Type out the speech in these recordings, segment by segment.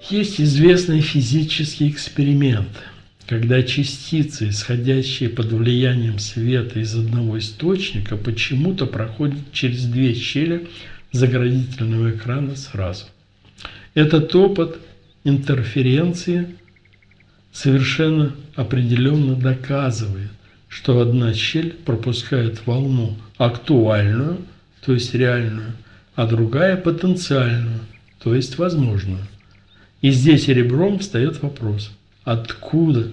Есть известный физический эксперимент, когда частицы, исходящие под влиянием света из одного источника, почему-то проходят через две щели заградительного экрана сразу. Этот опыт интерференции совершенно определенно доказывает, что одна щель пропускает волну актуальную, то есть реальную, а другая потенциальную, то есть возможную. И здесь ребром встает вопрос, откуда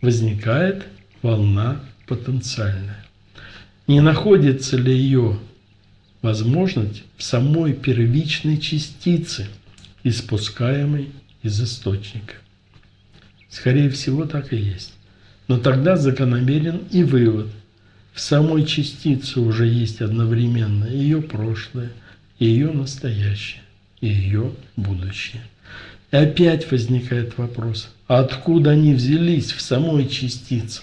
возникает волна потенциальная? Не находится ли ее возможность в самой первичной частице, испускаемой из источника? Скорее всего, так и есть. Но тогда закономерен и вывод. В самой частице уже есть одновременно ее прошлое, ее настоящее, и ее будущее. И опять возникает вопрос, откуда они взялись в самой частице?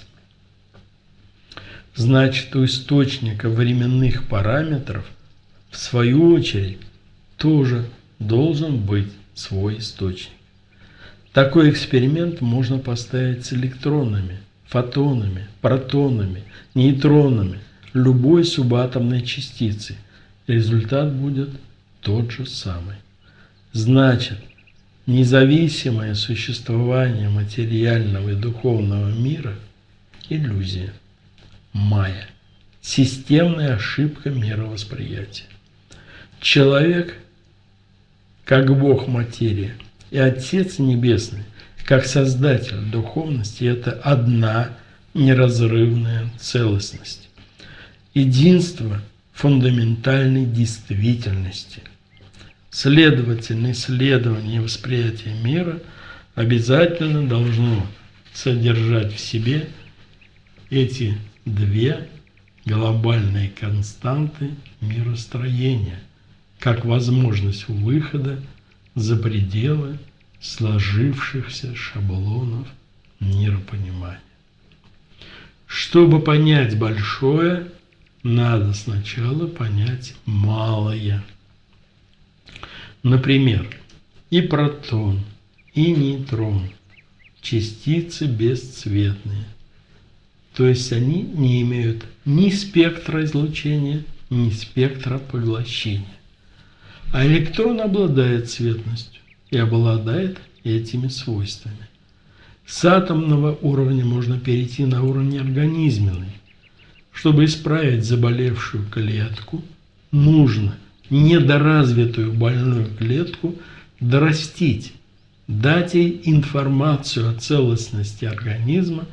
Значит, у источника временных параметров, в свою очередь, тоже должен быть свой источник. Такой эксперимент можно поставить с электронами, фотонами, протонами, нейтронами, любой субатомной частицы. Результат будет тот же самый. Значит, независимое существование материального и духовного мира – иллюзия, майя, системная ошибка мировосприятия. Человек, как Бог материя – и Отец Небесный, как Создатель духовности, это одна неразрывная целостность. Единство фундаментальной действительности. Следовательно, исследование и восприятие мира обязательно должно содержать в себе эти две глобальные константы миростроения, как возможность выхода за пределы сложившихся шаблонов миропонимания. Чтобы понять большое, надо сначала понять малое. Например, и протон, и нейтрон – частицы бесцветные. То есть они не имеют ни спектра излучения, ни спектра поглощения. А электрон обладает цветностью и обладает этими свойствами. С атомного уровня можно перейти на уровень организменный. Чтобы исправить заболевшую клетку, нужно недоразвитую больную клетку дорастить, дать ей информацию о целостности организма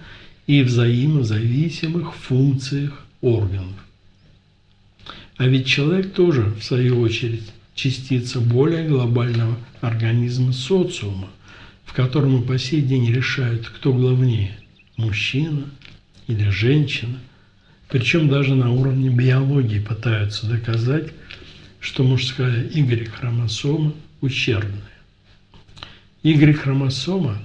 и взаимозависимых функциях органов. А ведь человек тоже, в свою очередь, частица более глобального организма социума, в котором по сей день решают, кто главнее – мужчина или женщина. Причем даже на уровне биологии пытаются доказать, что мужская Y-хромосома ущербная. Y-хромосома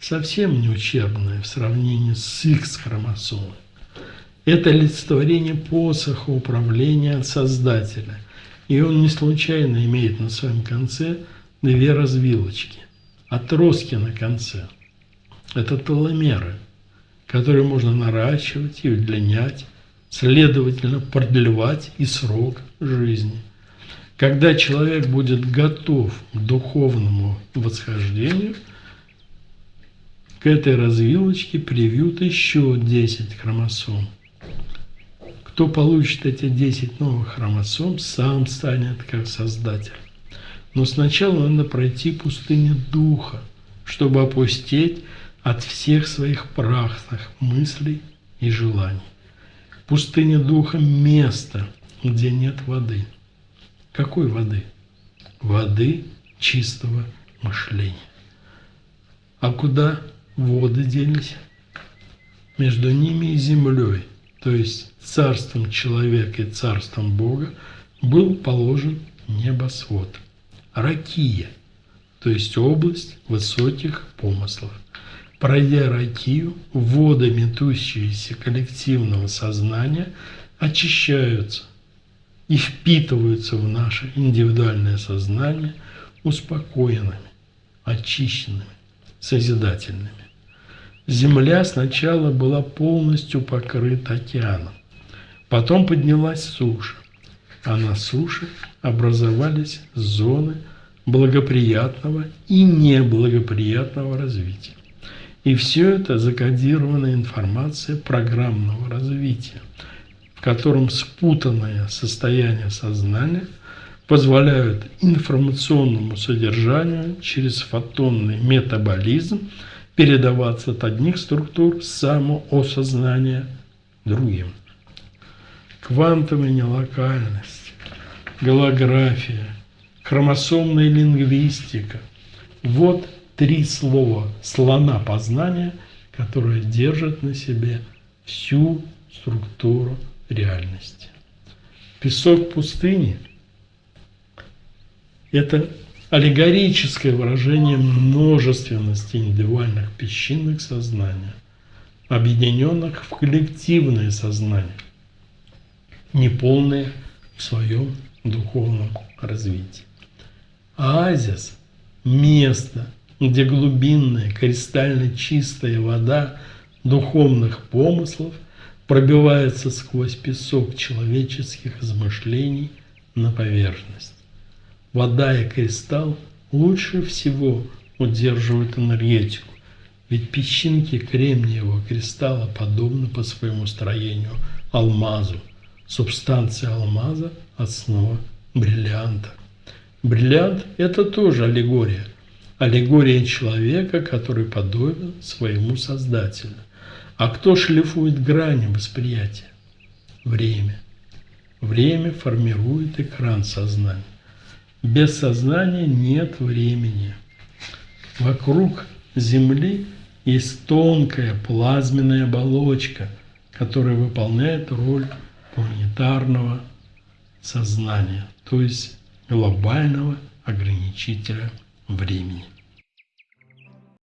совсем не ущербная в сравнении с X-хромосомой. Это олицетворение посоха управления Создателя – и он не случайно имеет на своем конце две развилочки, отростки на конце. Это теломеры, которые можно наращивать и удлинять, следовательно, продлевать и срок жизни. Когда человек будет готов к духовному восхождению, к этой развилочке привьют еще 10 хромосом – кто получит эти 10 новых хромосом, сам станет как создатель. Но сначала надо пройти пустыню духа, чтобы опустить от всех своих прахных мыслей и желаний. Пустыня духа – место, где нет воды. Какой воды? Воды чистого мышления. А куда воды делись? Между ними и землей – то есть царством человека и царством Бога, был положен небосвод. Ракия, то есть область высоких помыслов. Пройдя ракию, воды, метущиеся коллективного сознания, очищаются и впитываются в наше индивидуальное сознание успокоенными, очищенными, созидательными. Земля сначала была полностью покрыта океаном, потом поднялась суша, а на суше образовались зоны благоприятного и неблагоприятного развития. И все это закодированная информация программного развития, в котором спутанное состояние сознания позволяют информационному содержанию через фотонный метаболизм передаваться от одних структур самоосознания другим. Квантовая нелокальность, голография, хромосомная лингвистика – вот три слова слона познания, которые держат на себе всю структуру реальности. Песок пустыни – это аллегорическое выражение множественности индивидуальных песчинок сознания, объединенных в коллективное сознание, неполное в своем духовном развитии. Оазис – место, где глубинная, кристально чистая вода духовных помыслов пробивается сквозь песок человеческих измышлений на поверхность. Вода и кристалл лучше всего удерживают энергетику, ведь песчинки кремниевого кристалла подобны по своему строению алмазу. Субстанция алмаза – основа бриллианта. Бриллиант – это тоже аллегория. Аллегория человека, который подобен своему Создателю. А кто шлифует грани восприятия? Время. Время формирует экран сознания. Без сознания нет времени. Вокруг Земли есть тонкая плазменная оболочка, которая выполняет роль планетарного сознания, то есть глобального ограничителя времени.